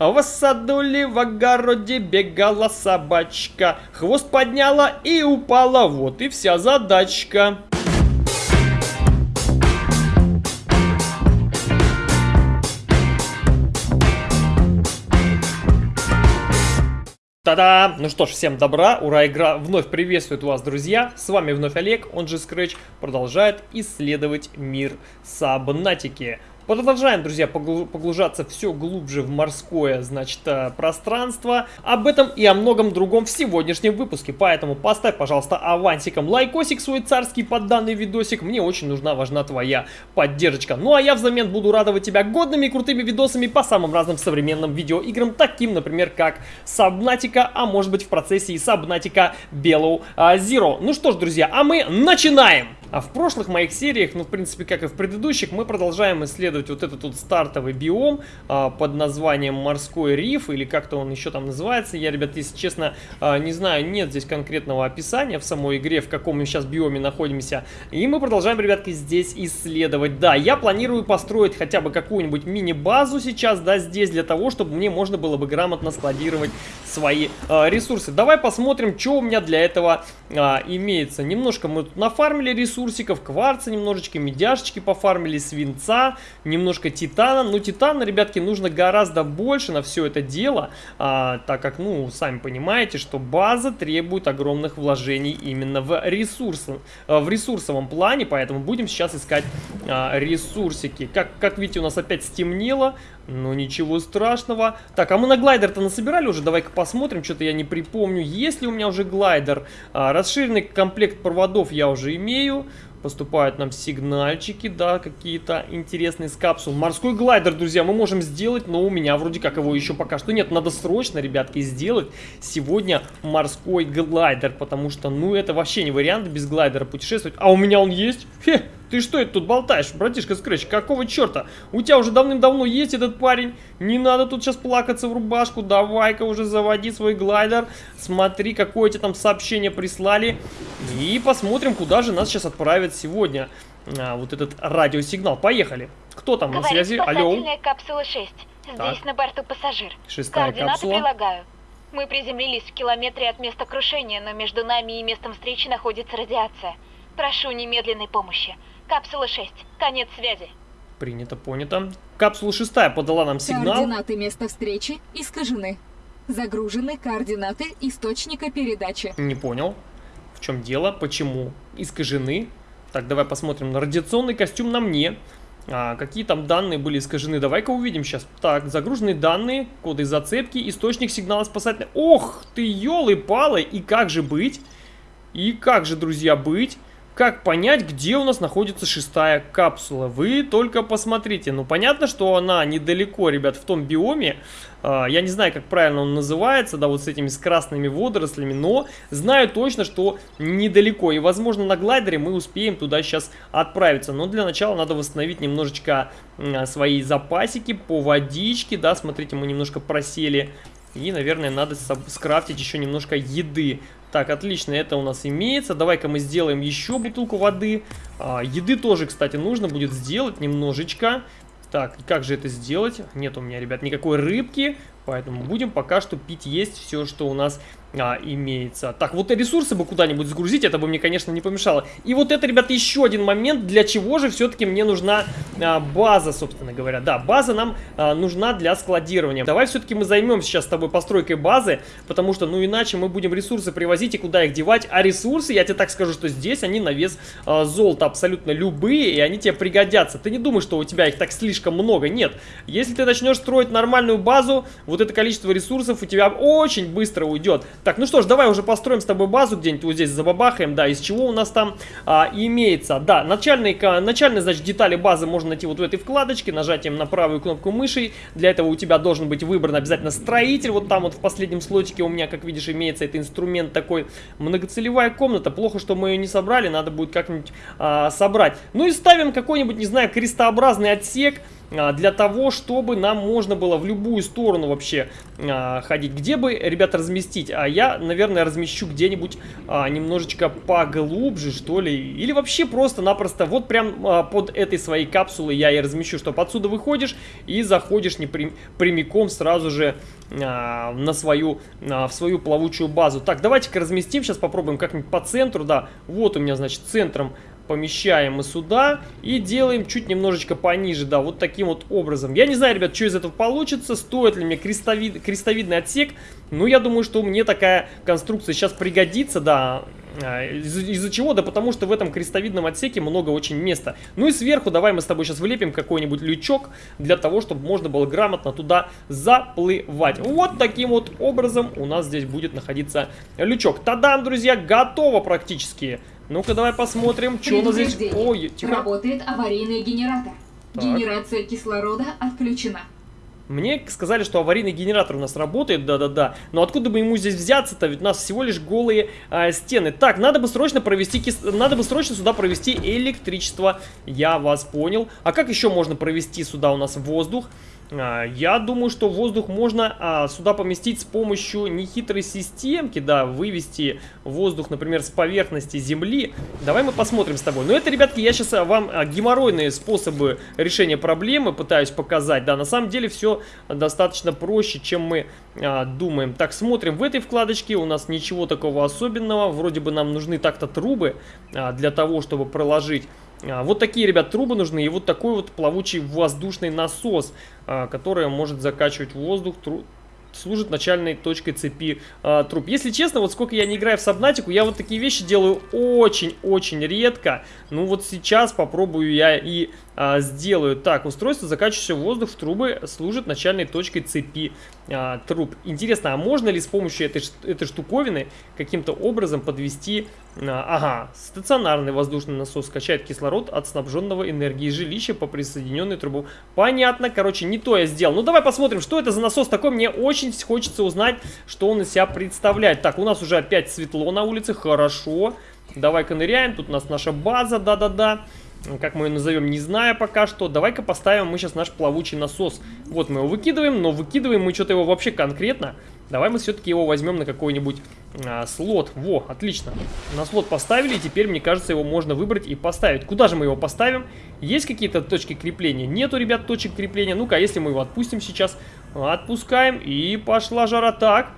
В саду ли в огороде бегала собачка, хвост подняла и упала, вот и вся задачка. Та-да! Ну что ж, всем добра, ура, игра вновь приветствует вас, друзья. С вами вновь Олег, он же Scratch, продолжает исследовать мир Сабнатики. Продолжаем, друзья, погружаться все глубже в морское, значит, э, пространство. Об этом и о многом другом в сегодняшнем выпуске. Поэтому поставь, пожалуйста, авансиком лайкосик свой царский под данный видосик. Мне очень нужна, важна твоя поддержка. Ну а я взамен буду радовать тебя годными и крутыми видосами по самым разным современным видеоиграм, таким, например, как Subnautica, а может быть в процессе и Subnautica Below Zero. Ну что ж, друзья, а мы начинаем! А в прошлых моих сериях, ну, в принципе, как и в предыдущих, мы продолжаем исследовать вот этот вот стартовый биом а, под названием Морской риф, или как-то он еще там называется. Я, ребят, если честно, а, не знаю, нет здесь конкретного описания в самой игре, в каком мы сейчас биоме находимся. И мы продолжаем, ребятки, здесь исследовать. Да, я планирую построить хотя бы какую-нибудь мини-базу сейчас, да, здесь, для того, чтобы мне можно было бы грамотно складировать свои а, ресурсы. Давай посмотрим, что у меня для этого а, имеется. Немножко мы тут нафармили ресурсы ресурсиков, кварца немножечко, медяшечки пофармили, свинца, немножко титана. Но титана, ребятки, нужно гораздо больше на все это дело, а, так как, ну, сами понимаете, что база требует огромных вложений именно в ресурсы, в ресурсовом плане, поэтому будем сейчас искать а, ресурсики. Как, как видите, у нас опять стемнело, ну, ничего страшного. Так, а мы на глайдер-то насобирали уже? Давай-ка посмотрим. Что-то я не припомню. Есть ли у меня уже глайдер? А, расширенный комплект проводов я уже имею. Поступают нам сигнальчики, да, какие-то интересные с капсул. Морской глайдер, друзья, мы можем сделать, но у меня вроде как его еще пока что нет. Надо срочно, ребятки, сделать сегодня морской глайдер, потому что, ну, это вообще не вариант без глайдера путешествовать. А у меня он есть? Хе, ты что это тут болтаешь, братишка Скретч? Какого черта? У тебя уже давным-давно есть этот парень. Не надо тут сейчас плакаться в рубашку. Давай-ка уже заводи свой глайдер. Смотри, какое тебе там сообщение прислали. И посмотрим, куда же нас сейчас отправят сегодня. А, вот этот радиосигнал. Поехали. Кто там Говорит на связи? Алло. капсула 6. Здесь Так. на борту пассажир. Шестая Координаты капсула. прилагаю. Мы приземлились в километре от места крушения, но между нами и местом встречи находится радиация. Прошу немедленной помощи. Капсула 6. Конец связи. Принято, понято. Капсула шестая подала нам сигнал. Координаты места встречи искажены. Загружены координаты источника передачи. Не понял. В чем дело? Почему? Искажены. Так, давай посмотрим на радиационный костюм на мне. А, какие там данные были искажены? Давай-ка увидим сейчас. Так, загруженные данные, коды зацепки, источник сигнала спасательный. Ох ты, елы-палы! И как же быть? И как же, друзья, быть? Как понять, где у нас находится шестая капсула? Вы только посмотрите. Ну, понятно, что она недалеко, ребят, в том биоме. А, я не знаю, как правильно он называется, да, вот с этими с красными водорослями, но знаю точно, что недалеко. И, возможно, на глайдере мы успеем туда сейчас отправиться. Но для начала надо восстановить немножечко а, свои запасики по водичке, да, смотрите, мы немножко просели. И, наверное, надо скрафтить еще немножко еды. Так, отлично, это у нас имеется. Давай-ка мы сделаем еще бутылку воды. А, еды тоже, кстати, нужно будет сделать немножечко. Так, как же это сделать? Нет у меня, ребят, никакой рыбки. Поэтому будем пока что пить есть все, что у нас а, имеется. Так, вот ресурсы бы куда-нибудь загрузить, это бы мне, конечно, не помешало. И вот это, ребята, еще один момент, для чего же все-таки мне нужна а, база, собственно говоря. Да, база нам а, нужна для складирования. Давай все-таки мы займемся сейчас с тобой постройкой базы, потому что, ну, иначе мы будем ресурсы привозить и куда их девать. А ресурсы, я тебе так скажу, что здесь они на вес а, золота абсолютно любые, и они тебе пригодятся. Ты не думаешь, что у тебя их так слишком много. Нет. Если ты начнешь строить нормальную базу, вот это количество ресурсов у тебя очень быстро уйдет. Так, ну что ж, давай уже построим с тобой базу где-нибудь вот здесь забабахаем, да, из чего у нас там а, имеется. Да, начальные, начальные, значит, детали базы можно найти вот в этой вкладочке, нажатием на правую кнопку мыши. Для этого у тебя должен быть выбран обязательно строитель, вот там вот в последнем слотике у меня, как видишь, имеется этот инструмент такой. Многоцелевая комната, плохо, что мы ее не собрали, надо будет как-нибудь а, собрать. Ну и ставим какой-нибудь, не знаю, крестообразный отсек, для того, чтобы нам можно было в любую сторону вообще а, ходить. Где бы, ребята, разместить? А я, наверное, размещу где-нибудь а, немножечко поглубже, что ли. Или вообще просто-напросто вот прям а, под этой своей капсулой я и размещу, чтобы отсюда выходишь и заходишь не прям, прямиком сразу же а, на свою, а, в свою плавучую базу. Так, давайте-ка разместим, сейчас попробуем как-нибудь по центру, да. Вот у меня, значит, центром помещаем мы сюда и делаем чуть немножечко пониже, да, вот таким вот образом. Я не знаю, ребят, что из этого получится, стоит ли мне крестовид, крестовидный отсек, но я думаю, что мне такая конструкция сейчас пригодится, да, а, из-за из чего? Да потому что в этом крестовидном отсеке много очень места. Ну и сверху давай мы с тобой сейчас вылепим какой-нибудь лючок для того, чтобы можно было грамотно туда заплывать. Вот таким вот образом у нас здесь будет находиться лючок. Тадам, друзья, готово практически. Ну-ка, давай посмотрим, что у нас здесь... Ой, тихо. Работает аварийный генератор. Так. Генерация кислорода отключена. Мне сказали, что аварийный генератор у нас работает, да-да-да. Но откуда бы ему здесь взяться-то? Ведь у нас всего лишь голые а, стены. Так, надо бы срочно провести кис... надо бы срочно сюда провести электричество. Я вас понял. А как еще можно провести сюда у нас воздух? А, Я думаю, что воздух можно а, сюда поместить с помощью нехитрой системки, да, вывести воздух, например, с поверхности земли. Давай мы посмотрим с тобой. Но это, ребятки, я сейчас а, вам геморройные способы решения проблемы пытаюсь показать. Да, на самом деле все достаточно проще, чем мы думаем. Так, смотрим. В этой вкладочке у нас ничего такого особенного. Вроде бы нам нужны так-то трубы для того, чтобы проложить Вот такие, ребят, трубы нужны и вот такой вот плавучий воздушный насос, а, который может закачивать воздух, служит начальной точкой цепи а, труб. Если честно, вот сколько я не играю в Сабнатику, я вот такие вещи делаю очень-очень редко. Ну вот сейчас попробую я и а, сделаю. Так, устройство, закачивающее воздух в трубы, служит начальной точкой цепи а, труб. Интересно, а можно ли с помощью этой, этой штуковины каким-то образом подвести... а, ага, стационарный воздушный насос качает кислород от снабженного энергией жилища по присоединенной трубу. Понятно, короче, не то я сделал. Ну давай посмотрим, что это за насос такой. Мне очень хочется узнать, что он из себя представляет. Так, у нас уже опять светло на улице, хорошо. Давай-ка ныряем, тут у нас наша база, да-да-да. Как мы ее назовем, не знаю пока что. Давай-ка поставим мы сейчас наш плавучий насос. Вот мы его выкидываем, но выкидываем мы что-то его вообще конкретно. Давай мы все-таки его возьмем на какой-нибудь а, слот. Во, отлично. На слот поставили, теперь, мне кажется, его можно выбрать и поставить. Куда же мы его поставим? Есть какие-то точки крепления? Нету, ребят, точек крепления. Ну-ка, если мы его отпустим сейчас? Отпускаем, и пошла жара. Так,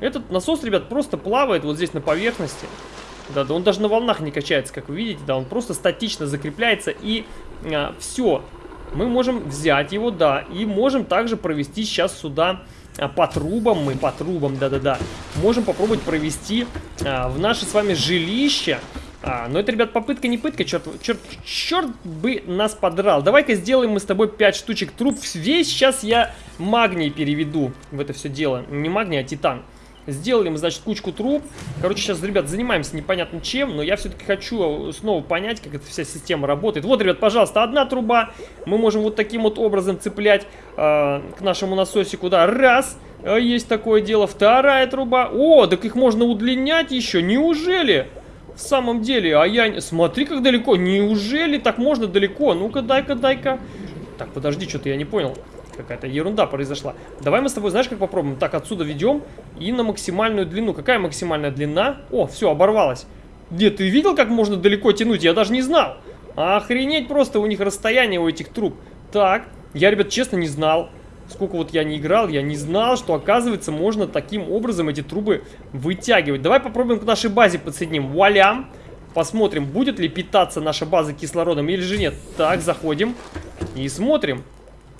этот насос, ребят, просто плавает вот здесь на поверхности. Да, да он даже на волнах не качается, как вы видите, да, он просто статично закрепляется и а, все. Мы можем взять его, да, и можем также провести сейчас сюда а, по трубам, мы по трубам, да-да-да, можем попробовать провести а, в наше с вами жилище. А, но это, ребят, попытка не пытка, черт, черт, черт бы нас подрал. Давай-ка сделаем мы с тобой 5 штучек труб. Весь сейчас я магний переведу в это все дело. Не магний, а титан. Сделали мы, значит, кучку труб. Короче, сейчас, ребят, занимаемся непонятно чем, но я все-таки хочу снова понять, как эта вся система работает. Вот, ребят, пожалуйста, одна труба. Мы можем вот таким вот образом цеплять э, к нашему насосику, да, раз. э, Есть такое дело. Вторая труба. О, так их можно удлинять еще. Неужели? В самом деле, а я... Смотри, как далеко. Неужели так можно далеко? Ну-ка, дай-ка, дай-ка. Так, подожди, что-то я не понял. Какая-то ерунда произошла. Давай мы с тобой, знаешь, как попробуем? Так, отсюда ведем и на максимальную длину. Какая максимальная длина? О, все, оборвалось. Где, ты видел, как можно далеко тянуть? Я даже не знал. Охренеть просто у них расстояние у этих труб. Так, я, ребят, честно не знал. Сколько вот я не играл, я не знал, что, оказывается, можно таким образом эти трубы вытягивать. Давай попробуем к нашей базе подсоединим. Вуаля! Посмотрим, будет ли питаться наша база кислородом или же нет. Так, заходим и смотрим.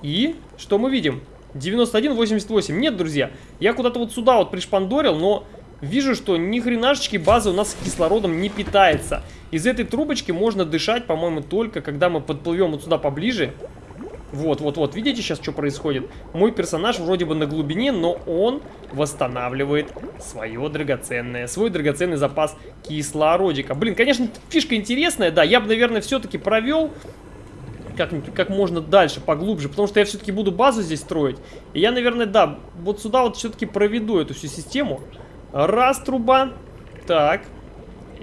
И что мы видим? 91,88. Нет, друзья, я куда-то вот сюда вот пришпандорил, но вижу, что ни хренашечки база у нас кислородом не питается. Из этой трубочки можно дышать, по-моему, только когда мы подплывем вот сюда поближе. Вот, вот, вот, видите сейчас, что происходит? Мой персонаж вроде бы на глубине, но он восстанавливает свое драгоценное, свой драгоценный запас кислородика. Блин, конечно, фишка интересная, да, я бы, наверное, все-таки провел как, как можно дальше, поглубже, потому что я все-таки буду базу здесь строить. И я, наверное, да, вот сюда вот все-таки проведу эту всю систему. Раз труба, так,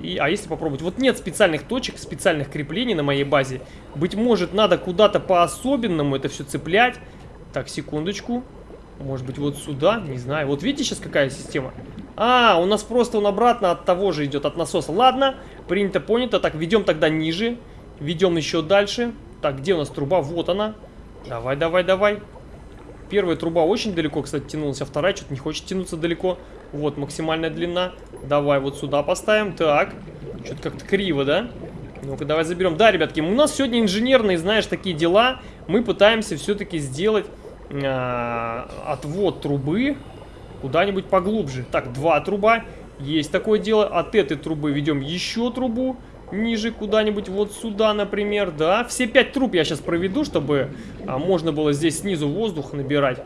И, а если попробовать? Вот нет специальных точек, специальных креплений на моей базе. Быть может, надо куда-то по-особенному это все цеплять. Так, секундочку. Может быть, вот сюда? Не знаю. Вот видите сейчас какая система? А, у нас просто он обратно от того же идет, от насоса. Ладно, принято, понято. Так, ведем тогда ниже. Ведем еще дальше. Так, где у нас труба? Вот она. Давай, давай, давай. Первая труба очень далеко, кстати, тянулась, а вторая что-то не хочет тянуться далеко. Вот, максимальная длина. Давай вот сюда поставим. Так, что-то как-то криво, да? Ну-ка, давай заберем. Да, ребятки, у нас сегодня инженерные, знаешь, такие дела. Мы пытаемся все-таки сделать э, отвод трубы куда-нибудь поглубже. Так, два труба. Есть такое дело. От этой трубы ведем еще трубу ниже куда-нибудь, вот сюда, например, да. Все пять труб я сейчас проведу, чтобы а, можно было здесь снизу воздух набирать,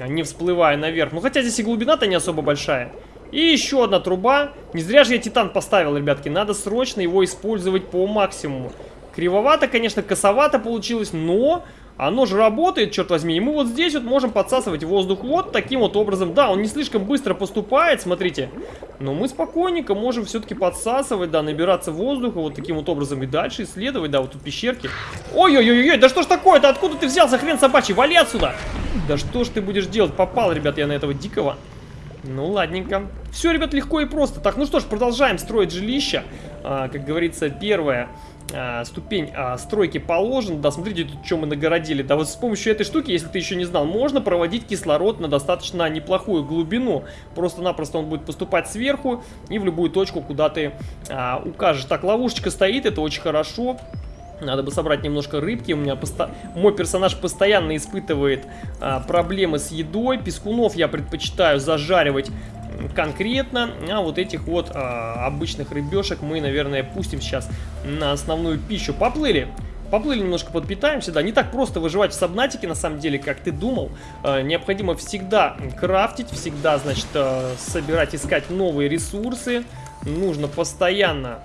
а, не всплывая наверх. Ну, хотя здесь и глубина-то не особо большая. И еще одна труба. Не зря же я титан поставил, ребятки. Надо срочно его использовать по максимуму. Кривовато, конечно, косовато получилось, но оно же работает, черт возьми. И мы вот здесь вот можем подсасывать воздух вот таким вот образом. Да, он не слишком быстро поступает, смотрите. Но мы спокойненько можем все-таки подсасывать, да, набираться воздуха вот таким вот образом. И дальше исследовать, да, вот тут пещерки. Ой-ой-ой, да что ж такое-то? Откуда ты взялся, хрен собачий? Вали отсюда! Да что ж ты будешь делать? Попал, ребят, я на этого дикого. Ну, ладненько. Все, ребят, легко и просто. Так, ну что ж, продолжаем строить жилище. А, как говорится, первое а, ступень а, стройки положен. Да, смотрите, тут что мы нагородили. Да вот с помощью этой штуки, если ты еще не знал, можно проводить кислород на достаточно неплохую глубину. Просто-напросто он будет поступать сверху и в любую точку, куда ты а, укажешь. Так, ловушечка стоит, это очень хорошо. Надо бы собрать немножко рыбки. У меня посто... мой персонаж постоянно испытывает а, проблемы с едой. Пескунов я предпочитаю зажаривать конкретно, а вот этих вот а, обычных рыбешек мы, наверное, пустим сейчас на основную пищу. Поплыли! Поплыли немножко подпитаемся, да, не так просто выживать в Сабнатике, на самом деле, как ты думал. Э, необходимо всегда крафтить, всегда, значит, э, собирать, искать новые ресурсы. Нужно постоянно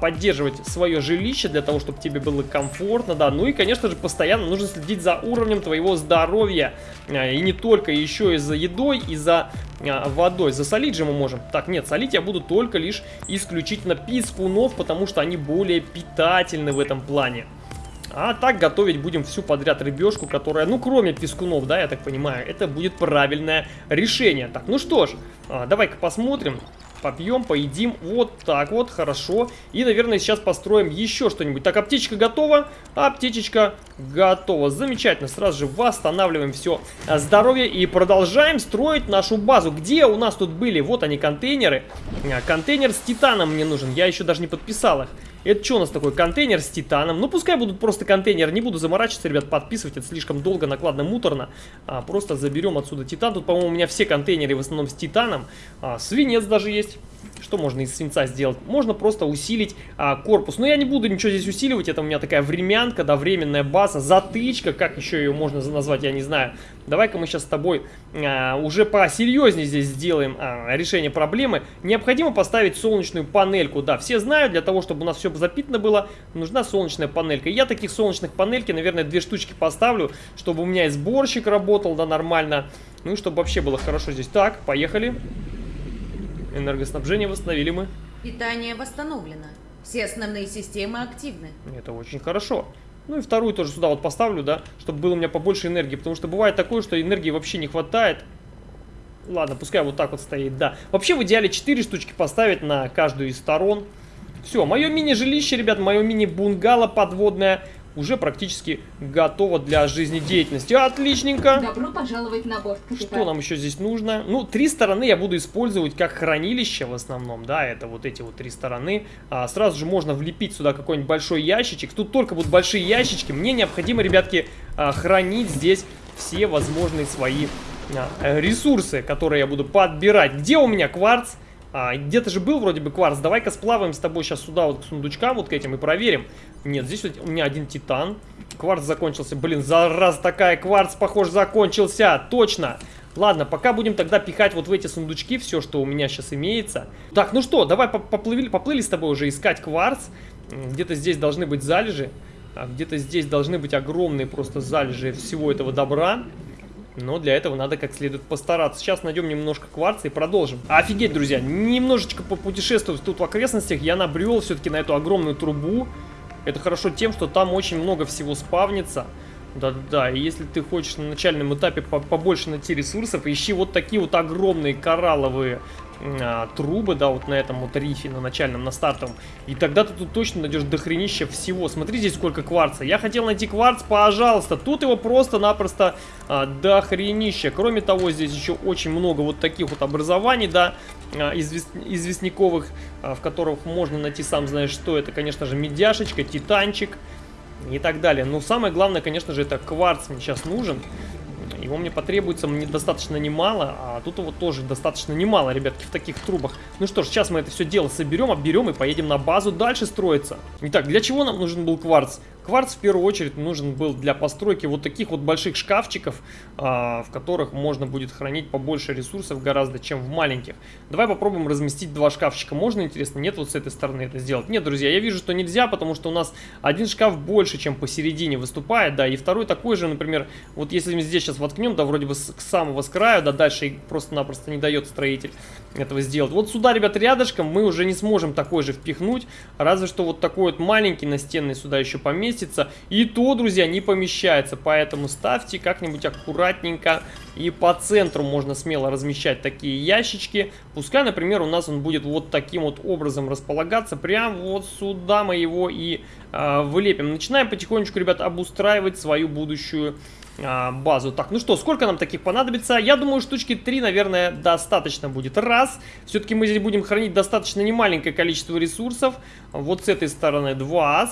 поддерживать свое жилище для того, чтобы тебе было комфортно, да. Ну и, конечно же, постоянно нужно следить за уровнем твоего здоровья. А, и не только, еще и за едой, и за а, водой. Засолить же мы можем. Так, нет, солить я буду только лишь исключительно пискунов, потому что они более питательны в этом плане. А так готовить будем всю подряд рыбешку, которая, ну, кроме пескунов, да, я так понимаю, это будет правильное решение. Так, ну что ж, а, давай-ка посмотрим попьем, поедим. Вот так вот, хорошо. И, наверное, сейчас построим еще что-нибудь. Так, аптечка готова. Аптечечка готова. Замечательно. Сразу же восстанавливаем все здоровье и продолжаем строить нашу базу. Где у нас тут были? Вот они, контейнеры. А, контейнер с титаном мне нужен. Я еще даже не подписал их. Это что у нас такой? Контейнер с титаном. Ну, пускай будут просто контейнер. Не буду заморачиваться, ребят, подписывать. Это слишком долго, накладно, муторно. А, просто заберем отсюда титан. Тут, по-моему, у меня все контейнеры в основном с титаном. А, свинец даже есть. Что можно из свинца сделать? Можно просто усилить а, корпус. Но я не буду ничего здесь усиливать. Это у меня такая времянка, да, временная база, затычка. Как еще ее можно назвать, я не знаю. Давай-ка мы сейчас с тобой а, уже посерьезнее здесь сделаем а, решение проблемы. Необходимо поставить солнечную панельку. Да, все знают, для того, чтобы у нас все запитано было, нужна солнечная панелька. Я таких солнечных панельки, наверное, две штучки поставлю, чтобы у меня и сборщик работал, да, нормально. Ну и чтобы вообще было хорошо здесь. Так, поехали. Энергоснабжение восстановили мы. Питание восстановлено. Все основные системы активны. Это очень хорошо. Ну и вторую тоже сюда вот поставлю, да, чтобы было у меня побольше энергии. Потому что бывает такое, что энергии вообще не хватает. Ладно, пускай вот так вот стоит, да. Вообще в идеале 4 штучки поставить на каждую из сторон. Все, мое мини-жилище, ребят, мое мини-бунгало подводное уже практически готова для жизнедеятельности. Отличненько. Добро пожаловать на борт, капитан. Что нам еще здесь нужно? Ну, три стороны я буду использовать как хранилище в основном, да, это вот эти вот три стороны. А, сразу же можно влепить сюда какой-нибудь большой ящичек. Тут только будут большие ящички. Мне необходимо, ребятки, а, хранить здесь все возможные свои а, ресурсы, которые я буду подбирать. Где у меня кварц? А, Где-то же был вроде бы кварц. Давай-ка сплаваем с тобой сейчас сюда вот к сундучкам вот к этим и проверим. Нет, здесь у меня один титан. Кварц закончился. Блин, раз такая кварц, похоже, закончился. Точно. Ладно, пока будем тогда пихать вот в эти сундучки все, что у меня сейчас имеется. Так, ну что, давай поплыли, поплыли с тобой уже искать кварц. Где-то здесь должны быть залежи. А где-то здесь должны быть огромные просто залежи всего этого добра. Но для этого надо как следует постараться. Сейчас найдем немножко кварца и продолжим. Офигеть, друзья, немножечко попутешествовать тут в окрестностях. Я набрел все-таки на эту огромную трубу. Это хорошо тем, что там очень много всего спавнится. Да-да-да, и если ты хочешь на начальном этапе побольше найти ресурсов, ищи вот такие вот огромные коралловые а, трубы, да, вот на этом вот рифе, на начальном, на стартовом. И тогда ты тут точно найдешь дохренища всего. Смотри здесь сколько кварца. Я хотел найти кварц, пожалуйста. Тут его просто-напросто а, дохренища. Кроме того, здесь еще очень много вот таких вот образований, да, а, извест... известняковых, а, в которых можно найти, сам знаешь что. Это, конечно же, медяшечка, титанчик и так далее. Но самое главное, конечно же, это кварц мне сейчас нужен. Его мне потребуется мне достаточно немало, а тут его тоже достаточно немало, ребятки, в таких трубах. Ну что ж, сейчас мы это все дело соберем, обберем и поедем на базу дальше строиться. Итак, для чего нам нужен был кварц? Кварц в первую очередь нужен был для постройки вот таких вот больших шкафчиков, а, в которых можно будет хранить побольше ресурсов гораздо, чем в маленьких. Давай попробуем разместить два шкафчика. Можно, интересно? Нет, вот с этой стороны это сделать? Нет, друзья, я вижу, что нельзя, потому что у нас один шкаф больше, чем посередине выступает, да, и второй такой же, например, вот если мы здесь сейчас воткнем, да, вроде бы с, к самого с краю, да, дальше просто-напросто не дает строитель этого сделать. Вот сюда, ребят, рядышком мы уже не сможем такой же впихнуть, разве что вот такой вот маленький настенный сюда еще поместить поместится. И то, друзья, не помещается. Поэтому ставьте как-нибудь аккуратненько. И по центру можно смело размещать такие ящички. Пускай, например, у нас он будет вот таким вот образом располагаться. Прям вот сюда мы его и э, вылепим. Начинаем потихонечку, ребят, обустраивать свою будущую а, базу. Так, ну что, сколько нам таких понадобится? Я думаю, штучки 3, наверное, достаточно будет. Раз, все-таки мы здесь будем хранить достаточно немаленькое количество ресурсов. Вот с этой стороны два.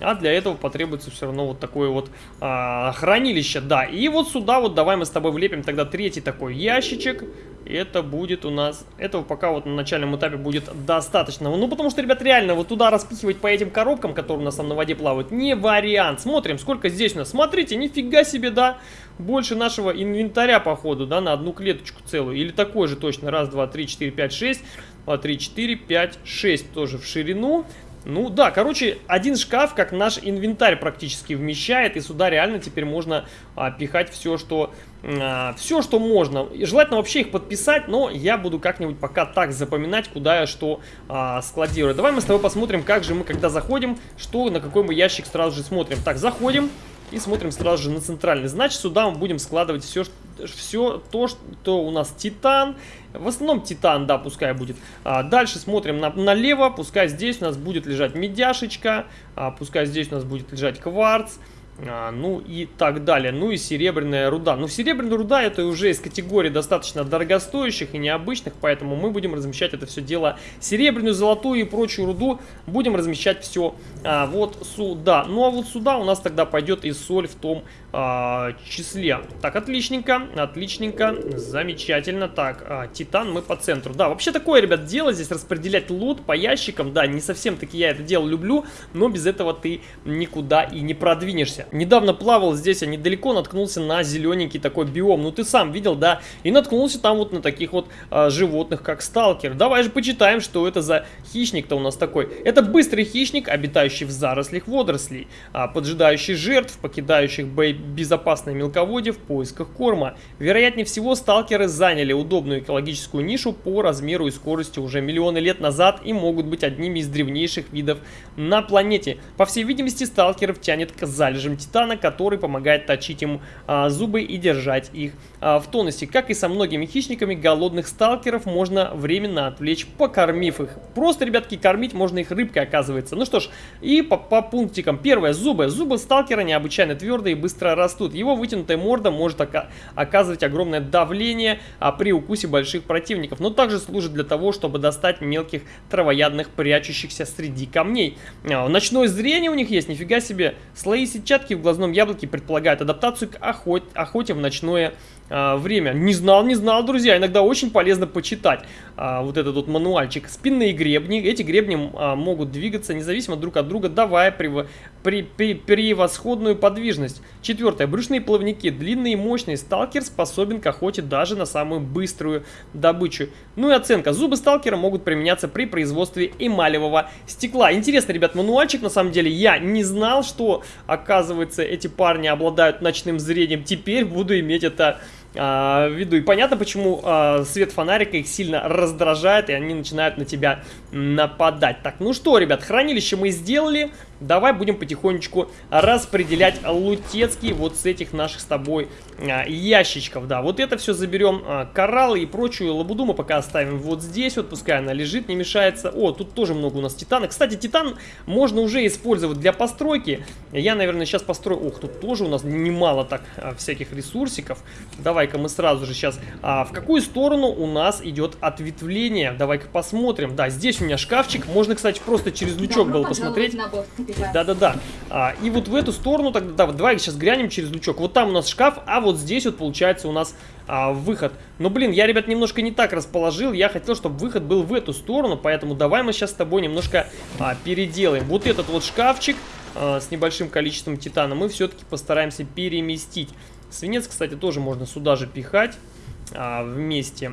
А для этого потребуется все равно вот такое вот а, хранилище, да. И вот сюда вот давай мы с тобой влепим тогда третий такой ящичек. Это будет у нас, этого пока вот на начальном этапе будет достаточно. Ну, потому что, ребят, реально вот туда распихивать по этим коробкам, которые у нас там на воде плавают, не вариант. Смотрим, сколько здесь у нас. Смотрите, нифига себе, да. Больше нашего инвентаря, походу, да, на одну клеточку целую. Или такой же точно. Раз, два, три, четыре, пять, шесть. Два, три, четыре, пять, шесть тоже в ширину. Ну да, короче, один шкаф, как наш инвентарь практически вмещает, и сюда реально теперь можно а, пихать все, что а, все, что можно. Желательно вообще их подписать, но я буду как-нибудь пока так запоминать, куда я что а, складирую. Давай мы с тобой посмотрим, как же мы, когда заходим, что, на какой мы ящик сразу же смотрим. Так, заходим. И смотрим сразу же на центральный. Значит, сюда мы будем складывать все, все то, что у нас титан. В основном титан, да, пускай будет. А, дальше смотрим на, налево. Пускай здесь у нас будет лежать медяшечка. А, пускай здесь у нас будет лежать кварц. А, ну и так далее. Ну и серебряная руда. Ну серебряная руда это уже из категории достаточно дорогостоящих и необычных, поэтому мы будем размещать это все дело серебряную, золотую и прочую руду. Будем размещать все а, вот сюда. Ну а вот сюда у нас тогда пойдет и соль в том а, числе. Так, отличненько, отличненько, замечательно. Так, а, титан мы по центру. Да, вообще такое, ребят, дело здесь распределять лут по ящикам. Да, не совсем таки я это дело люблю, но без этого ты никуда и не продвинешься находишься. Недавно плавал здесь, а недалеко наткнулся на зелененький такой биом. Ну ты сам видел, да? И наткнулся там вот на таких вот а, животных, как сталкер. Давай же почитаем, что это за хищник-то у нас такой. Это быстрый хищник, обитающий в зарослях водорослей, а, поджидающий жертв, покидающих безопасное мелководье в поисках корма. Вероятнее всего, сталкеры заняли удобную экологическую нишу по размеру и скорости уже миллионы лет назад и могут быть одними из древнейших видов на планете. По всей видимости, сталкеров тянет к залежам Титана, который помогает точить ему а, зубы и держать их в тонусе. Как и со многими хищниками, голодных сталкеров можно временно отвлечь, покормив их. Просто, ребятки, кормить можно их рыбкой, оказывается. Ну что ж, и по, по пунктикам. Первое, зубы. Зубы сталкера необычайно твердые и быстро растут. Его вытянутая морда может ока оказывать огромное давление а, при укусе больших противников, но также служит для того, чтобы достать мелких травоядных, прячущихся среди камней. А, ночное зрение у них есть, нифига себе. Слои сетчатки в глазном яблоке предполагают адаптацию к охоте, охоте в ночное а, время. Не знал, не знал, друзья. Иногда очень полезно почитать а, вот этот вот мануальчик. Спинные гребни. Эти гребни а, могут двигаться независимо друг от друга, давая прев... при... При... превосходную подвижность. Четвертое. Брюшные плавники. Длинные и мощные. Сталкер способен к охоте даже на самую быструю добычу. Ну и оценка. Зубы сталкера могут применяться при производстве эмалевого стекла. Интересно, ребят, мануальчик на самом деле. Я не знал, что, оказывается, эти парни обладают ночным зрением. Теперь буду иметь это а, виду. И понятно, почему а, свет фонарика их сильно раздражает, и они начинают на тебя нападать. Так, ну что, ребят, хранилище мы сделали. Давай будем потихонечку распределять лутецкие вот с этих наших с тобой а, ящичков. Да, вот это все заберем. А, кораллы и прочую лабуду мы пока оставим вот здесь. Вот пускай она лежит, не мешается. О, тут тоже много у нас титана. Кстати, титан можно уже использовать для постройки. Я, наверное, сейчас построю... Ох, тут тоже у нас немало так а, всяких ресурсиков. Давай-ка мы сразу же сейчас... А, в какую сторону у нас идет ответвление? Давай-ка посмотрим. Да, здесь у меня шкафчик. Можно, кстати, просто через лючок Добро было посмотреть. Капитан. Да-да-да. А, и вот в эту сторону тогда, да, вот давай сейчас глянем через лючок. Вот там у нас шкаф, а вот здесь вот получается у нас а, выход. Но, блин, я, ребят, немножко не так расположил. Я хотел, чтобы выход был в эту сторону, поэтому давай мы сейчас с тобой немножко а, переделаем. Вот этот вот шкафчик а, с небольшим количеством титана мы все-таки постараемся переместить. Свинец, кстати, тоже можно сюда же пихать а, вместе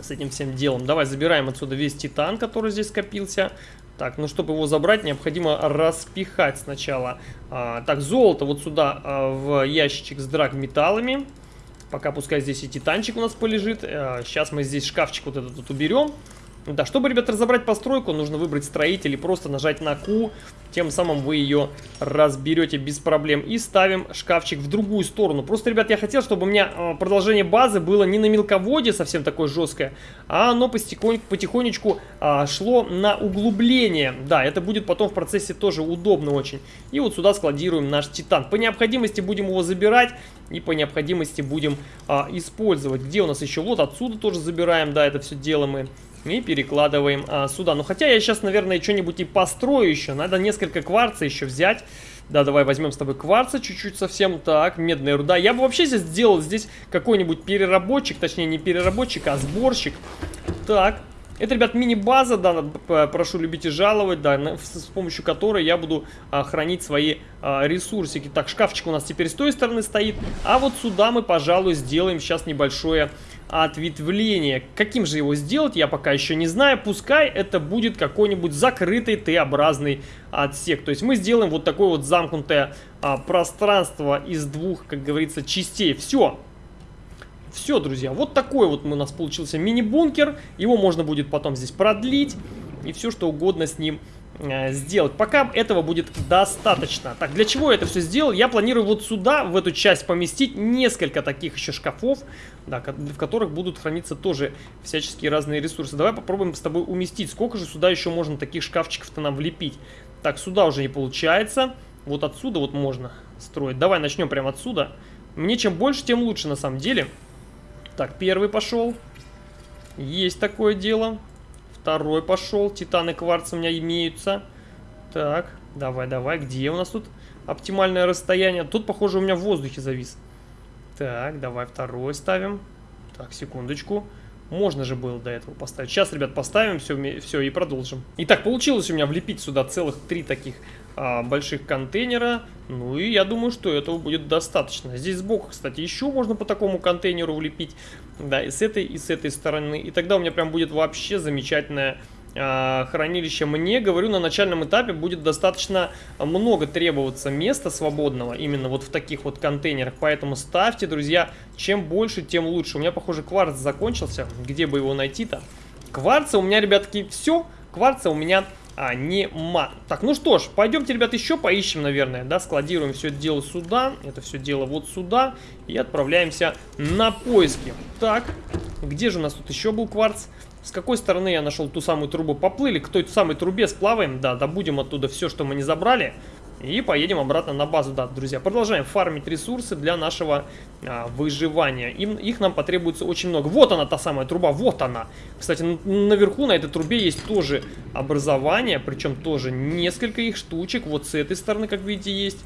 с этим всем делом. Давай забираем отсюда весь титан, который здесь скопился. Так, ну чтобы его забрать, необходимо распихать сначала. А, так, золото вот сюда а, в ящичек с драгметаллами. Пока пускай здесь и титанчик у нас полежит. А, сейчас мы здесь шкафчик вот этот вот уберем. Да, чтобы, ребят, разобрать постройку, нужно выбрать строитель и просто нажать на Q. Тем самым вы ее разберете без проблем. И ставим шкафчик в другую сторону. Просто, ребят, я хотел, чтобы у меня э, продолжение базы было не на мелководье совсем такое жесткое, а оно потихонечку, потихонечку а, шло на углубление. Да, это будет потом в процессе тоже удобно очень. И вот сюда складируем наш титан. По необходимости будем его забирать и по необходимости будем а, использовать. Где у нас еще? Вот отсюда тоже забираем, да, это все дело мы и перекладываем а, сюда. Ну, хотя я сейчас, наверное, что-нибудь и построю еще. Надо несколько кварца еще взять. Да, давай возьмем с тобой кварца чуть-чуть совсем. Так, медная руда. Я бы вообще здесь сделал здесь какой-нибудь переработчик. Точнее, не переработчик, а сборщик. Так. Это, ребят, мини-база, да, прошу любить и жаловать, да, с помощью которой я буду а, хранить свои а, ресурсики. Так, шкафчик у нас теперь с той стороны стоит, а вот сюда мы, пожалуй, сделаем сейчас небольшое ответвление. Каким же его сделать, я пока еще не знаю. Пускай это будет какой-нибудь закрытый Т-образный отсек. То есть мы сделаем вот такое вот замкнутое а, пространство из двух, как говорится, частей. Все. Все, друзья, вот такой вот у нас получился мини-бункер. Его можно будет потом здесь продлить и все что угодно с ним сделать. Пока этого будет достаточно. Так, для чего я это все сделал? Я планирую вот сюда, в эту часть, поместить несколько таких еще шкафов, да, в которых будут храниться тоже всяческие разные ресурсы. Давай попробуем с тобой уместить. Сколько же сюда еще можно таких шкафчиков-то нам влепить? Так, сюда уже не получается. Вот отсюда вот можно строить. Давай начнем прямо отсюда. Мне чем больше, тем лучше на самом деле. Так, первый пошел. Есть такое дело. Второй пошел. Титаны кварц у меня имеются. Так, давай, давай. Где у нас тут оптимальное расстояние? Тут, похоже, у меня в воздухе завис. Так, давай второй ставим. Так, секундочку. Можно же было до этого поставить. Сейчас, ребят, поставим все, все и продолжим. Итак, получилось у меня влепить сюда целых три таких а, больших контейнера. Ну и я думаю, что этого будет достаточно. Здесь сбоку, кстати, еще можно по такому контейнеру влепить. Да, и с этой, и с этой стороны. И тогда у меня прям будет вообще замечательное а, хранилище. Мне, говорю, на начальном этапе будет достаточно много требоваться места свободного. Именно вот в таких вот контейнерах. Поэтому ставьте, друзья, чем больше, тем лучше. У меня, похоже, кварц закончился. Где бы его найти-то? Кварца у меня, ребятки, все. Кварца у меня а, нема. Так, ну что ж, пойдемте, ребят, еще поищем, наверное, да, складируем все это дело сюда, это все дело вот сюда, и отправляемся на поиски. Так, где же у нас тут еще был кварц? С какой стороны я нашел ту самую трубу? Поплыли к той самой трубе, сплаваем, да, добудем оттуда все, что мы не забрали. И поедем обратно на базу, да, друзья. Продолжаем фармить ресурсы для нашего а, выживания. Им, их нам потребуется очень много. Вот она, та самая труба, вот она. Кстати, наверху на этой трубе есть тоже образование, причем тоже несколько их штучек. Вот с этой стороны, как видите, есть.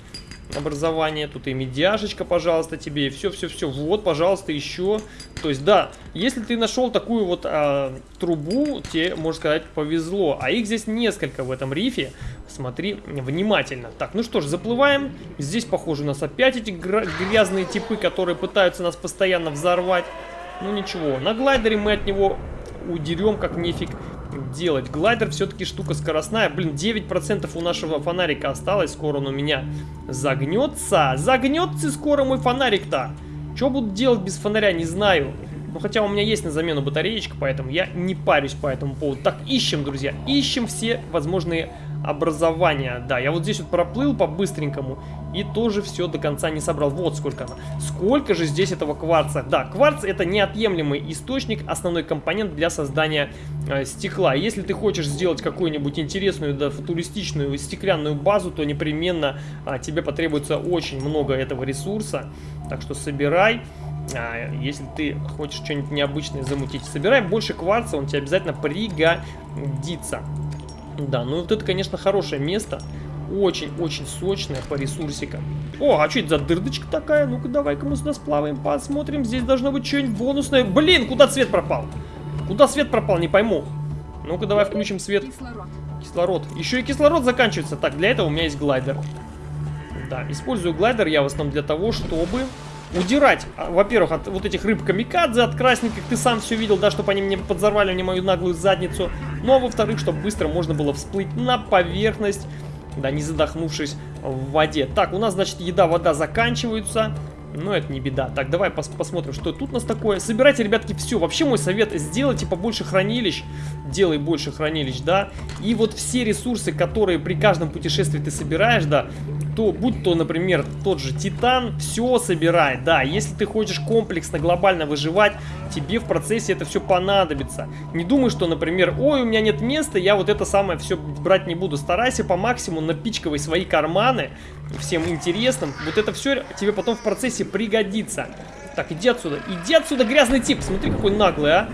Образование. Тут и медяшечка, пожалуйста, тебе. И все-все-все. Вот, пожалуйста, еще. То есть, да, если ты нашел такую вот а, трубу, тебе, можно сказать, повезло. А их здесь несколько в этом рифе. Смотри внимательно. Так, ну что ж, заплываем. Здесь, похоже, у нас опять эти грязные типы, которые пытаются нас постоянно взорвать. Ну ничего, на глайдере мы от него удерем как нефиг делать. Глайдер все-таки штука скоростная. Блин, 9% у нашего фонарика осталось. Скоро он у меня загнется. Загнется скоро мой фонарик-то. Что буду делать без фонаря, не знаю. Ну, хотя у меня есть на замену батареечка, поэтому я не парюсь по этому поводу. Так, ищем, друзья, ищем все возможные образования. Да, я вот здесь вот проплыл по-быстренькому и тоже все до конца не собрал. Вот сколько она. Сколько же здесь этого кварца. Да, кварц это неотъемлемый источник, основной компонент для создания э, стекла. Если ты хочешь сделать какую-нибудь интересную, да, футуристичную стеклянную базу, то непременно э, тебе потребуется очень много этого ресурса. Так что собирай. А, если ты хочешь что-нибудь необычное замутить, собирай больше кварца, он тебе обязательно пригодится. Да, ну вот это, конечно, хорошее место. Очень-очень сочное по ресурсикам. О, а что это за дырдочка такая? Ну-ка, давай-ка мы сюда сплаваем, посмотрим. Здесь должно быть что-нибудь бонусное. Блин, куда свет пропал? Куда свет пропал, не пойму. Ну-ка, давай включим свет. Кислород. Кислород. Еще и кислород заканчивается. Так, для этого у меня есть глайдер. Да, использую глайдер я в основном для того, чтобы удирать, а, во-первых, от вот этих рыб камикадзе, от красненьких, ты сам все видел, да, чтобы они мне подзорвали мне мою наглую задницу. Ну, а во-вторых, чтобы быстро можно было всплыть на поверхность, да, не задохнувшись в воде. Так, у нас, значит, еда, вода заканчиваются. Но это не беда. Так, давай пос посмотрим, что тут у нас такое. Собирайте, ребятки, все. Вообще мой совет, сделайте побольше хранилищ. Делай больше хранилищ, да. И вот все ресурсы, которые при каждом путешествии ты собираешь, да, то, будь то, например, тот же Титан, все собирай, да, если ты хочешь комплексно, глобально выживать, тебе в процессе это все понадобится. Не думай, что, например, ой, у меня нет места, я вот это самое все брать не буду. Старайся по максимуму напичкивай свои карманы всем интересным. Вот это все тебе потом в процессе пригодится. Так, иди отсюда, иди отсюда, грязный тип, смотри, какой наглый, а.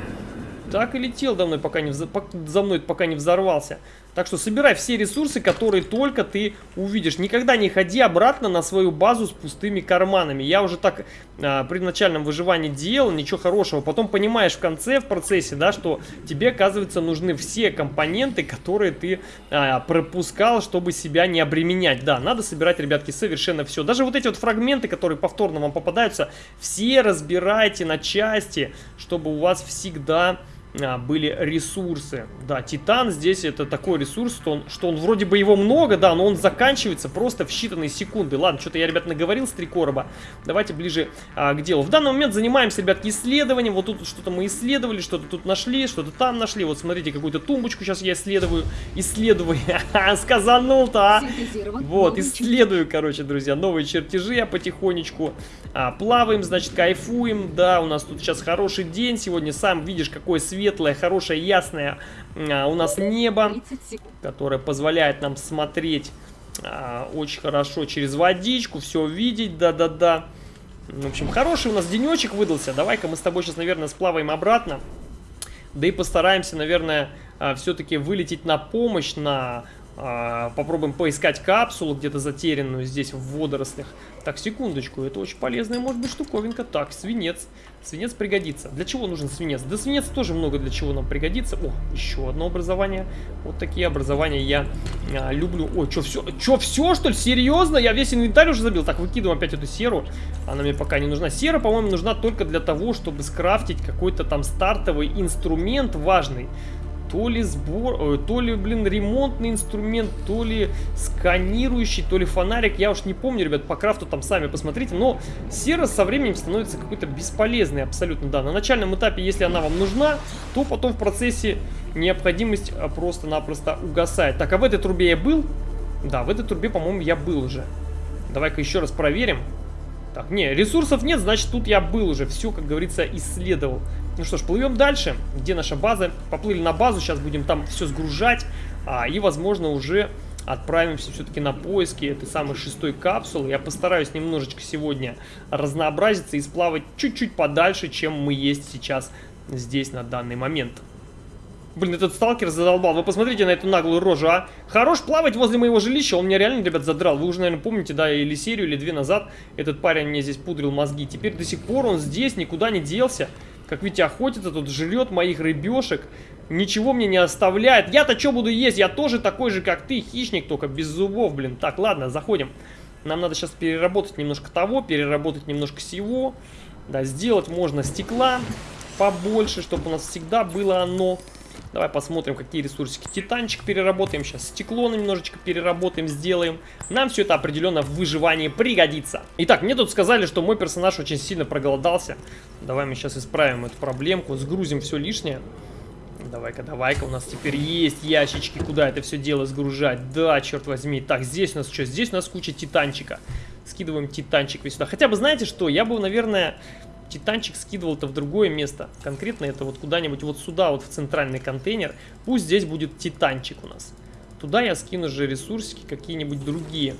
Так и летел за мной, пока не, за мной, пока не взорвался. Так что собирай все ресурсы, которые только ты увидишь. Никогда не ходи обратно на свою базу с пустыми карманами. Я уже так а, при начальном выживании делал, ничего хорошего. Потом понимаешь в конце, в процессе, да, что тебе, оказывается, нужны все компоненты, которые ты а, пропускал, чтобы себя не обременять. Да, надо собирать, ребятки, совершенно все. Даже вот эти вот фрагменты, которые повторно вам попадаются, все разбирайте на части, чтобы у вас всегда были ресурсы. Да, Титан здесь это такой ресурс, что он, что он вроде бы его много, да, но он заканчивается просто в считанные секунды. Ладно, что-то я, ребят, наговорил с три короба. Давайте ближе а, к делу. В данный момент занимаемся, ребятки, исследованием. Вот тут что-то мы исследовали, что-то тут нашли, что-то там нашли. Вот смотрите, какую-то тумбочку сейчас я исследую. Исследую. Сказанул-то, а! Вот, исследую, короче, друзья, новые чертежи я потихонечку. А, плаваем, значит, кайфуем. Да, у нас тут сейчас хороший день. Сегодня сам видишь, какой свет светлое, хорошее, ясное а, у нас небо, которое позволяет нам смотреть а, очень хорошо через водичку, все видеть, да-да-да. В общем, хороший у нас денечек выдался. Давай-ка мы с тобой сейчас, наверное, сплаваем обратно. Да и постараемся, наверное, а, все-таки вылететь на помощь, на попробуем поискать капсулу где-то затерянную здесь в водорослях. Так, секундочку, это очень полезная может быть штуковинка. Так, свинец. Свинец пригодится. Для чего нужен свинец? Да свинец тоже много для чего нам пригодится. О, еще одно образование. Вот такие образования я а, люблю. Ой, что все? Что все, что ли? Серьезно? Я весь инвентарь уже забил. Так, выкидываем опять эту серу. Она мне пока не нужна. Сера, по-моему, нужна только для того, чтобы скрафтить какой-то там стартовый инструмент важный то ли сбор, то ли, блин, ремонтный инструмент, то ли сканирующий, то ли фонарик. Я уж не помню, ребят, по крафту там сами посмотрите. Но сера со временем становится какой-то бесполезной абсолютно, да. На начальном этапе, если она вам нужна, то потом в процессе необходимость а, просто-напросто угасает. Так, а в этой трубе я был? Да, в этой трубе, по-моему, я был уже. Давай-ка еще раз проверим. Так, не, ресурсов нет, значит, тут я был уже. Все, как говорится, исследовал. Ну что ж, плывем дальше. Где наша база? Поплыли на базу, сейчас будем там все сгружать. А, и, возможно, уже отправимся все-таки на поиски этой самой шестой капсулы. Я постараюсь немножечко сегодня разнообразиться и сплавать чуть-чуть подальше, чем мы есть сейчас здесь на данный момент. Блин, этот сталкер задолбал. Вы посмотрите на эту наглую рожу, а. Хорош плавать возле моего жилища. Он меня реально, ребят, задрал. Вы уже, наверное, помните, да, или серию, или две назад этот парень мне здесь пудрил мозги. Теперь до сих пор он здесь, никуда не делся. Как видите, охотится тут, жрет моих рыбешек. Ничего мне не оставляет. Я-то что буду есть? Я тоже такой же, как ты, хищник, только без зубов, блин. Так, ладно, заходим. Нам надо сейчас переработать немножко того, переработать немножко всего. Да, сделать можно стекла побольше, чтобы у нас всегда было оно. Давай посмотрим, какие ресурсики. Титанчик переработаем, сейчас стекло немножечко переработаем, сделаем. Нам все это определенно в выживании пригодится. Итак, мне тут сказали, что мой персонаж очень сильно проголодался. Давай мы сейчас исправим эту проблемку, сгрузим все лишнее. Давай-ка, давай-ка, у нас теперь есть ящички, куда это все дело сгружать. Да, черт возьми. Так, здесь у нас что? Здесь у нас куча титанчика. Скидываем титанчик весь сюда. Хотя бы, знаете что, я бы, наверное, титанчик скидывал-то в другое место. Конкретно это вот куда-нибудь вот сюда, вот в центральный контейнер. Пусть здесь будет титанчик у нас. Туда я скину же ресурсики какие-нибудь другие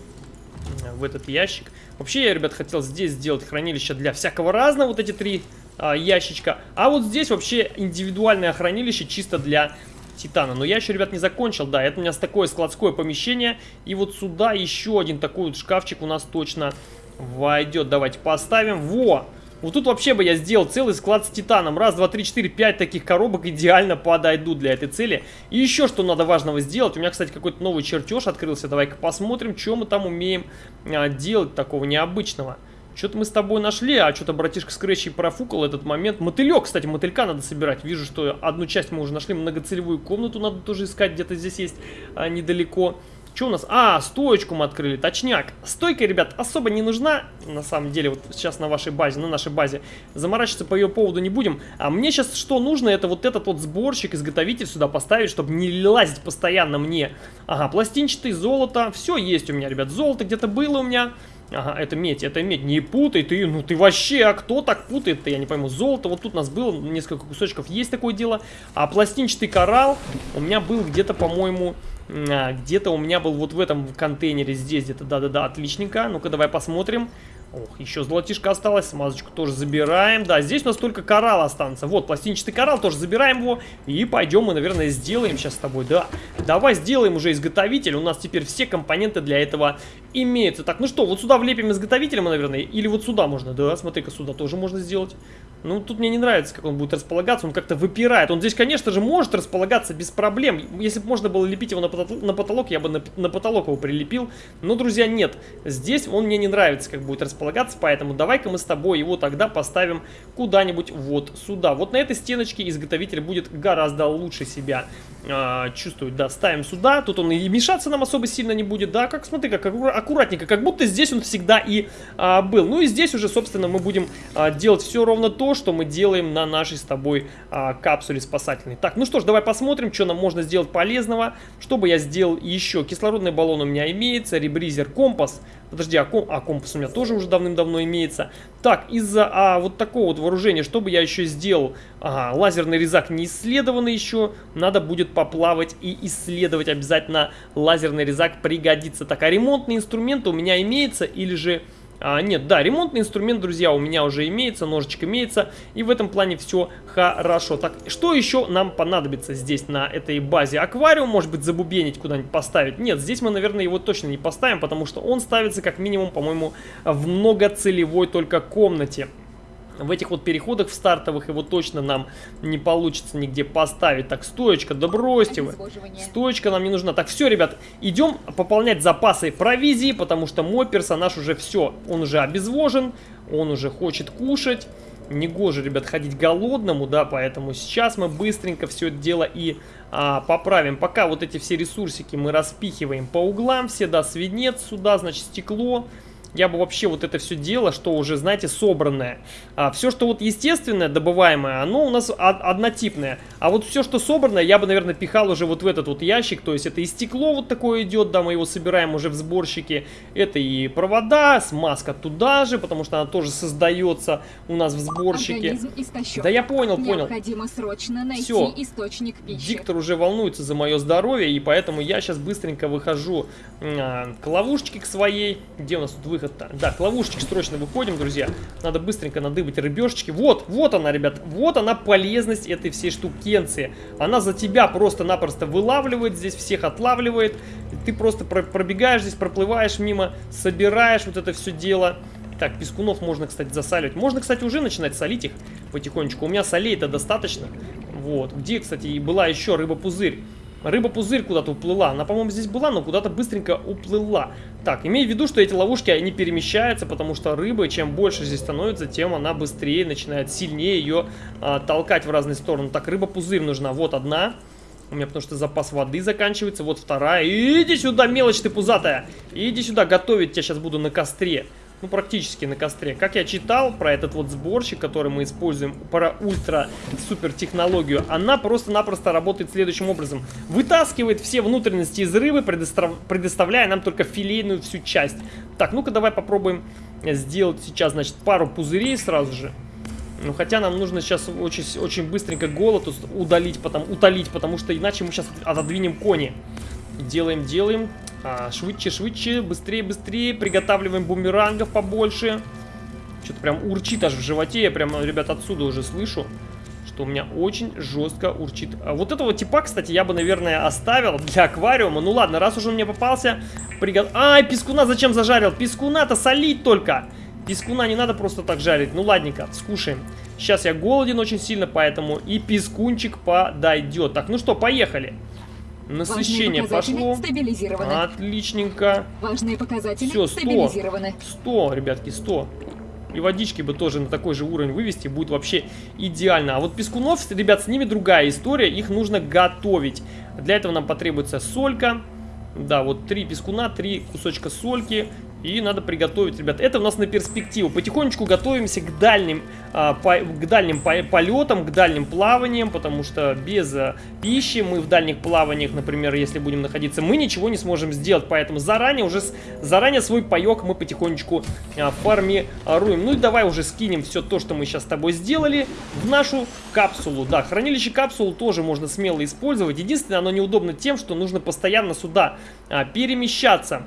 э, в этот ящик. Вообще я, ребят, хотел здесь сделать хранилище для всякого разного, вот эти три а, ящичка. А вот здесь вообще индивидуальное хранилище чисто для титана. Но я еще, ребят, не закончил. Да, это у меня такое складское помещение. И вот сюда еще один такой вот шкафчик у нас точно войдет. Давайте поставим. Во! Вот тут вообще бы я сделал целый склад с титаном. Раз, два, три, четыре, пять таких коробок идеально подойдут для этой цели. И еще что надо важного сделать. У меня, кстати, какой-то новый чертеж открылся. Давай-ка посмотрим, что мы там умеем а, делать такого необычного. Что-то мы с тобой нашли, а что-то братишка Скретчи профукал этот момент. Мотылек, кстати, мотылька надо собирать. Вижу, что одну часть мы уже нашли. Многоцелевую комнату надо тоже искать. Где-то здесь есть а, недалеко. Что у нас? А, стоечку мы открыли, точняк. Стойка, ребят, особо не нужна, на самом деле, вот сейчас на вашей базе, на нашей базе. Заморачиваться по ее поводу не будем. А мне сейчас что нужно, это вот этот вот сборщик, изготовитель сюда поставить, чтобы не лазить постоянно мне. Ага, пластинчатый, золото, все есть у меня, ребят. Золото где-то было у меня. Ага, это медь, это медь, не путай ты, ну ты вообще, а кто так путает-то, я не пойму, золото, вот тут у нас было несколько кусочков, есть такое дело, а пластинчатый коралл у меня был где-то, по-моему, где-то у меня был вот в этом контейнере здесь где-то, да-да-да, отличненько, ну-ка давай посмотрим, Ох, еще золотишко осталось, смазочку тоже забираем. Да, здесь у нас только коралл останется. Вот, пластинчатый коралл, тоже забираем его. И пойдем мы, наверное, сделаем сейчас с тобой, да. Давай сделаем уже изготовитель. У нас теперь все компоненты для этого имеются. Так, ну что, вот сюда влепим изготовителя мы, наверное. Или вот сюда можно, да, смотри-ка, сюда тоже можно сделать. Ну, тут мне не нравится, как он будет располагаться. Он как-то выпирает. Он здесь, конечно же, может располагаться без проблем. Если бы можно было лепить его на потолок, я бы на потолок его прилепил. Но, друзья, нет. Здесь он мне не нравится, как будет располагаться располагаться, поэтому давай-ка мы с тобой его тогда поставим куда-нибудь вот сюда. Вот на этой стеночке изготовитель будет гораздо лучше себя э, чувствовать. Да, ставим сюда, тут он и мешаться нам особо сильно не будет, да, как смотри, как аккуратненько, как будто здесь он всегда и э, был. Ну и здесь уже, собственно, мы будем э, делать все ровно то, что мы делаем на нашей с тобой э, капсуле спасательной. Так, ну что ж, давай посмотрим, что нам можно сделать полезного. Чтобы я сделал еще? Кислородный баллон у меня имеется, ребризер, компас. Подожди, а, ком а компас у меня тоже уже давным-давно имеется. Так, из-за а, вот такого вот вооружения, что бы я еще сделал? Ага, лазерный резак не исследованный еще. Надо будет поплавать и исследовать обязательно. Лазерный резак пригодится. Так, а ремонтные инструменты у меня имеется или же... А, нет, да, ремонтный инструмент, друзья, у меня уже имеется, ножичек имеется, и в этом плане все хорошо. Так, что еще нам понадобится здесь на этой базе? Аквариум, может быть, забубенить куда-нибудь поставить? Нет, здесь мы, наверное, его точно не поставим, потому что он ставится как минимум, по-моему, в многоцелевой только комнате в этих вот переходах в стартовых его точно нам не получится нигде поставить. Так, стоечка, да бросьте вы. Стоечка нам не нужна. Так, все, ребят, идем пополнять запасы провизии, потому что мой персонаж уже все, он уже обезвожен, он уже хочет кушать. Негоже, ребят, ходить голодному, да, поэтому сейчас мы быстренько все это дело и а, поправим. Пока вот эти все ресурсики мы распихиваем по углам, все, да, свинец сюда, значит, стекло я бы вообще вот это все дело, что уже, знаете, собранное. А, все, что вот естественное, добываемое, оно у нас однотипное. А вот все, что собранное, я бы, наверное, пихал уже вот в этот вот ящик. То есть это и стекло вот такое идет, да, мы его собираем уже в сборщике. Это и провода, смазка туда же, потому что она тоже создается у нас в сборщике. Да я понял, понял. Необходимо срочно найти Всё. источник пищи. Диктор уже волнуется за мое здоровье, и поэтому я сейчас быстренько выхожу а, к ловушечке к своей. Где у нас тут выход? Выход-то? Да, к ловушечке срочно выходим, друзья. Надо быстренько надыбать рыбешечки. Вот, вот она, ребят. Вот она полезность этой всей штукенции. Она за тебя просто-напросто вылавливает, здесь всех отлавливает. Ты просто пробегаешь здесь, проплываешь мимо, собираешь вот это все дело. Так, пескунов можно, кстати, засаливать. Можно, кстати, уже начинать солить их потихонечку. У меня солей-то достаточно. Вот. Где, кстати, и была еще рыба-пузырь. Рыба-пузырь куда-то уплыла. Она, по-моему, здесь была, но куда-то быстренько уплыла. Так, имей в виду, что эти ловушки, они перемещаются, потому что рыба, чем больше здесь становится, тем она быстрее начинает сильнее ее а, толкать в разные стороны. Так, рыба-пузырь нужна. Вот одна. У меня потому что запас воды заканчивается. Вот вторая. Иди сюда, мелочь ты пузатая. Иди сюда, готовить тебя сейчас буду на костре ну, практически на костре. Как я читал про этот вот сборщик, который мы используем, про ультра-супер технологию, она просто-напросто работает следующим образом. Вытаскивает все внутренности из рыбы, предостав... предоставляя нам только филейную всю часть. Так, ну-ка давай попробуем сделать сейчас, значит, пару пузырей сразу же. Ну, хотя нам нужно сейчас очень, очень быстренько голод удалить, потом, утолить, потому что иначе мы сейчас отодвинем кони. Делаем, делаем. А, швидше, швидше, быстрее, быстрее. Приготавливаем бумерангов побольше. Что-то прям урчит аж в животе. Я прям, ребят, отсюда уже слышу, что у меня очень жестко урчит. А вот этого типа, кстати, я бы, наверное, оставил для аквариума. Ну ладно, раз уже он мне попался, пригот... Ай, пескуна зачем зажарил? Пескуна-то солить только. Пескуна не надо просто так жарить. Ну ладненько, скушаем. Сейчас я голоден очень сильно, поэтому и пескунчик подойдет. Так, ну что, поехали. Насыщение пошло. Стабилизированы. Отличненько. Важные показатели Все, 100. стабилизированы. 100, ребятки, 100. И водички бы тоже на такой же уровень вывести, будет вообще идеально. А вот пескунов, ребят, с ними другая история, их нужно готовить. Для этого нам потребуется солька. Да, вот три пескуна, три кусочка сольки и надо приготовить, ребят. Это у нас на перспективу. Потихонечку готовимся к дальним, а, по, к дальним по, полетам, к дальним плаваниям, потому что без а, пищи мы в дальних плаваниях, например, если будем находиться, мы ничего не сможем сделать. Поэтому заранее уже заранее свой паек мы потихонечку а, формируем. Ну и давай уже скинем все то, что мы сейчас с тобой сделали, в нашу капсулу. Да, хранилище капсулу тоже можно смело использовать. Единственное, оно неудобно тем, что нужно постоянно сюда а, перемещаться.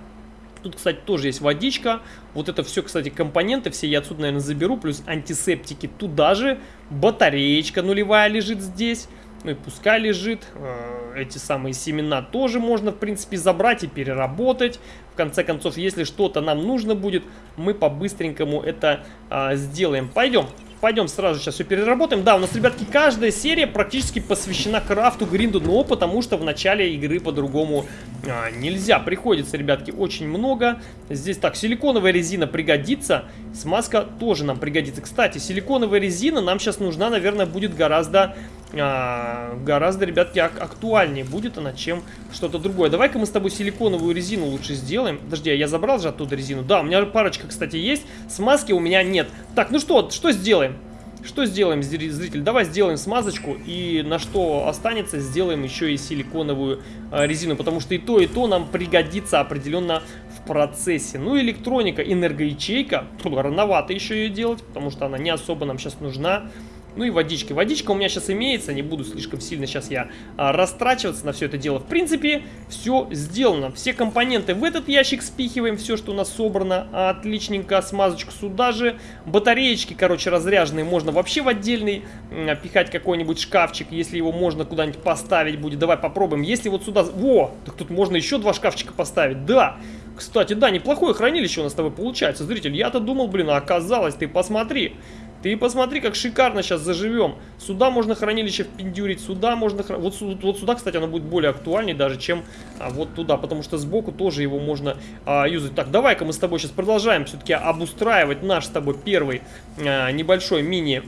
Тут, кстати, тоже есть водичка. Вот это все, кстати, компоненты все я отсюда, наверное, заберу. Плюс антисептики туда же. Батареечка нулевая лежит здесь. Ну и пускай лежит. Э, эти самые семена тоже можно, в принципе, забрать и переработать. В конце концов, если что-то нам нужно будет, мы по-быстренькому это а, сделаем. Пойдем. Пойдем сразу сейчас все переработаем. Да, у нас, ребятки, каждая серия практически посвящена крафту, гринду, но потому что в начале игры по-другому а, нельзя. Приходится, ребятки, очень много. Здесь так, силиконовая резина пригодится, смазка тоже нам пригодится. Кстати, силиконовая резина нам сейчас нужна, наверное, будет гораздо а, гораздо, ребятки, ак актуальнее будет она, чем что-то другое. Давай-ка мы с тобой силиконовую резину лучше сделаем. Подожди, а я забрал же оттуда резину? Да, у меня парочка, кстати, есть. Смазки у меня нет. Так, ну что, что сделаем? Что сделаем, зритель? Давай сделаем смазочку и на что останется, сделаем еще и силиконовую э, резину, потому что и то, и то нам пригодится определенно в процессе. Ну, электроника, энергоячейка, рановато еще ее делать, потому что она не особо нам сейчас нужна. Ну и водички. Водичка у меня сейчас имеется, не буду слишком сильно сейчас я а, растрачиваться на все это дело. В принципе, все сделано. Все компоненты в этот ящик спихиваем, все, что у нас собрано. Отличненько, смазочку сюда же. Батареечки, короче, разряженные можно вообще в отдельный а, пихать какой-нибудь шкафчик, если его можно куда-нибудь поставить будет. Давай попробуем. Если вот сюда... Во! Так тут можно еще два шкафчика поставить. Да! Кстати, да, неплохое хранилище у нас с тобой получается. Зритель, я-то думал, блин, а оказалось, ты посмотри. Ты посмотри, как шикарно сейчас заживем. Сюда можно хранилище впендюрить, сюда можно... Хран... Вот, вот сюда, кстати, оно будет более актуальнее даже, чем а, вот туда, потому что сбоку тоже его можно а, юзать. Так, давай-ка мы с тобой сейчас продолжаем все-таки обустраивать наш с тобой первый а, небольшой мини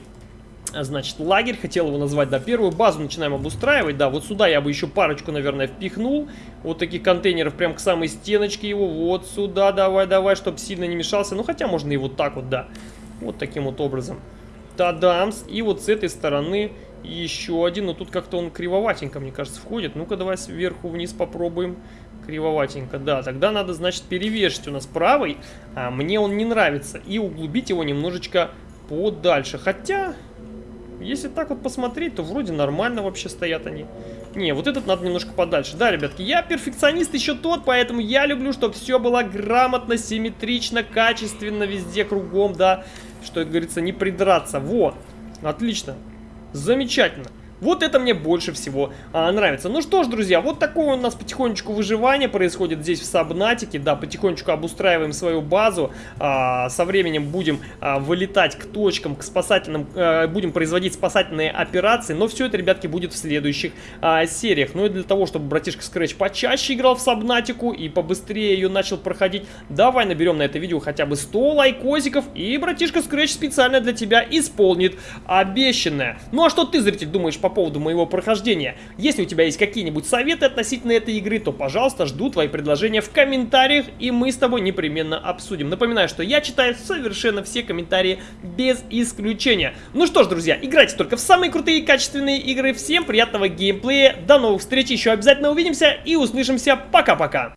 значит, лагерь, хотел его назвать, да, первую базу начинаем обустраивать, да, вот сюда я бы еще парочку, наверное, впихнул, вот таких контейнеров прям к самой стеночке его, вот сюда, давай, давай, чтобы сильно не мешался, ну, хотя можно и вот так вот, да, вот таким вот образом. Тадамс. И вот с этой стороны еще один. Но тут как-то он кривоватенько, мне кажется, входит. Ну-ка, давай сверху вниз попробуем. Кривоватенько, да. Тогда надо, значит, перевешивать у нас правый. А мне он не нравится. И углубить его немножечко подальше. Хотя... Если так вот посмотреть, то вроде нормально вообще стоят они. Не, вот этот надо немножко подальше. Да, ребятки, я перфекционист еще тот, поэтому я люблю, чтобы все было грамотно, симметрично, качественно, везде, кругом, да. Что, как говорится, не придраться. Вот, отлично, замечательно. Вот это мне больше всего а, нравится. Ну что ж, друзья, вот такое у нас потихонечку выживание происходит здесь в Сабнатике. Да, потихонечку обустраиваем свою базу. А, со временем будем а, вылетать к точкам, к спасательным, а, будем производить спасательные операции. Но все это, ребятки, будет в следующих а, сериях. Ну и для того, чтобы братишка Scratch почаще играл в Сабнатику и побыстрее ее начал проходить, давай наберем на это видео хотя бы 100 лайкосиков. И братишка Scratch специально для тебя исполнит обещанное. Ну а что ты, зритель, думаешь по поводу моего прохождения. Если у тебя есть какие-нибудь советы относительно этой игры, то, пожалуйста, жду твои предложения в комментариях, и мы с тобой непременно обсудим. Напоминаю, что я читаю совершенно все комментарии без исключения. Ну что ж, друзья, играйте только в самые крутые и качественные игры. Всем приятного геймплея, до новых встреч, еще обязательно увидимся и услышимся. Пока-пока!